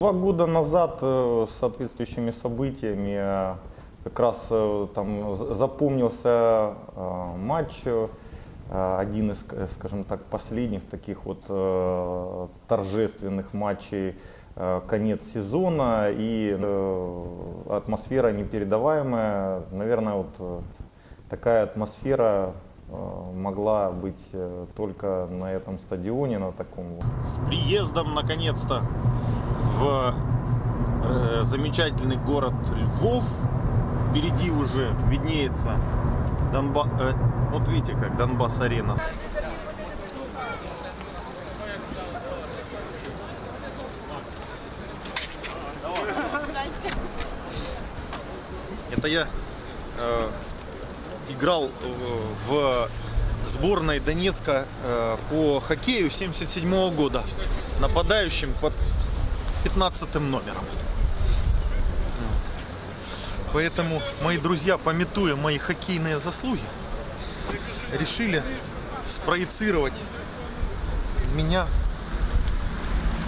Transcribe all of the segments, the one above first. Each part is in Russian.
Два года назад э, с соответствующими событиями э, как раз э, там запомнился матч, один из, скажем так, последних таких вот торжественных матчей конец сезона. И атмосфера непередаваемая. Наверное, вот такая атмосфера могла быть только на этом стадионе, на таком с приездом наконец-то в э, замечательный город Львов. Впереди уже виднеется Донба... э, вот видите, как Донбасс-арена. Это я э, играл э, в сборной Донецка э, по хоккею 77 года нападающим под 15 номером. Поэтому мои друзья, пометуя мои хоккейные заслуги, решили спроецировать меня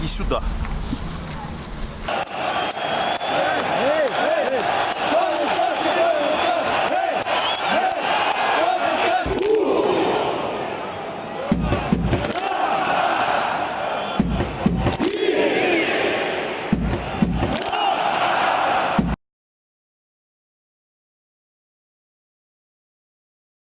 и сюда. Thank you.